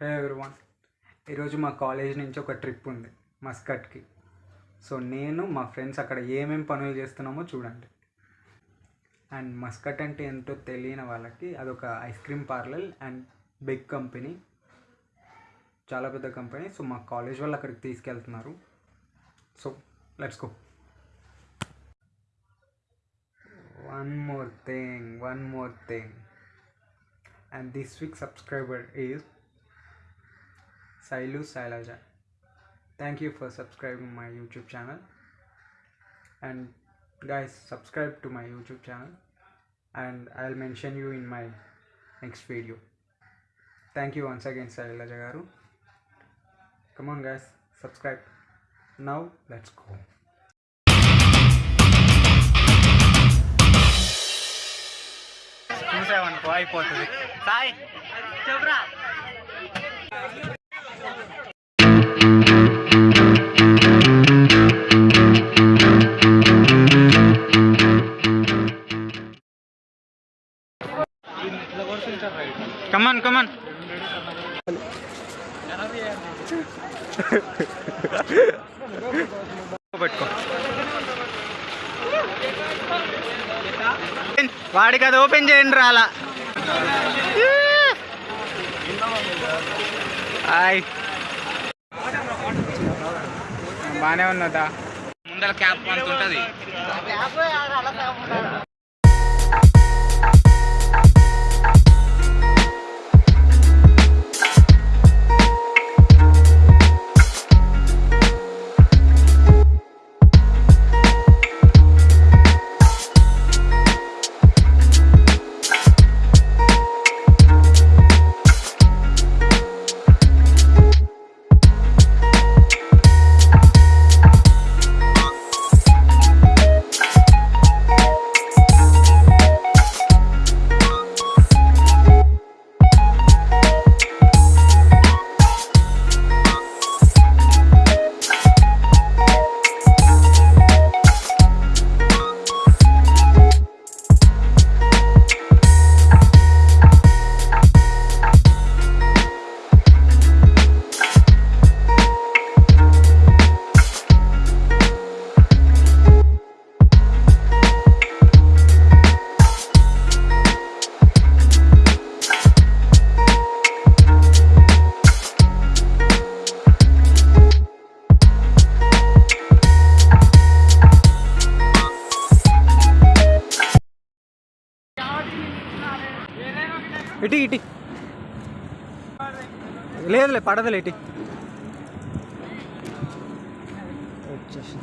హే everyone ఈరోజు మా college నుంచి ఒక ట్రిప్ ఉంది మస్కట్కి. సో నేను మా ఫ్రెండ్స్ అక్కడ ఏమేం పనులు చేస్తున్నామో చూడండి. అండ్ మస్కట్ అంటే ఎంతో తెలియని వాళ్ళకి అదొక ice cream parlour and big company. చాలా పెద్ద కంపెనీ. సో మా కాలేజ్ వాళ్ళు అక్కడికి తీసుకెళ్తున్నారు. So let's go. One more thing one more thing and this week subscriber is Sailu Sailaja. Thank you for subscribing my YouTube channel. And guys, subscribe to my YouTube channel and I'll mention you in my next video. Thank you once again, Sailaja Garu. Come on, guys, subscribe. Now, let's go. చూసామనుకో అయిపోతుంది సాయి చెప్పురా పెట్టుకో వాడికి అది open చేయండి రాలా. Hi బాగానే ఉన్నదా? ముందర క్యాప్ అంత ఉంటుంది ఇటీ ఇటీ లేదులే పడదులే ఇటీ వచ్చేసి